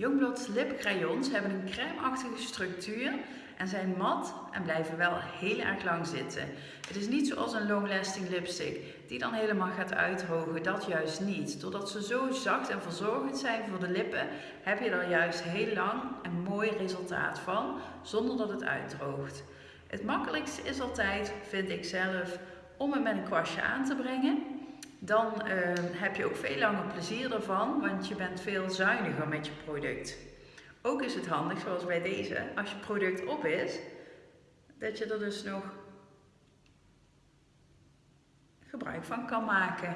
Youngblood's lipcrayons hebben een crème-achtige structuur en zijn mat en blijven wel heel erg lang zitten. Het is niet zoals een long-lasting lipstick die dan helemaal gaat uitdrogen, dat juist niet. Doordat ze zo zacht en verzorgend zijn voor de lippen, heb je er juist heel lang een mooi resultaat van, zonder dat het uitdroogt. Het makkelijkste is altijd, vind ik zelf, om het met een kwastje aan te brengen. Dan uh, heb je ook veel langer plezier ervan, want je bent veel zuiniger met je product. Ook is het handig, zoals bij deze, als je product op is, dat je er dus nog gebruik van kan maken.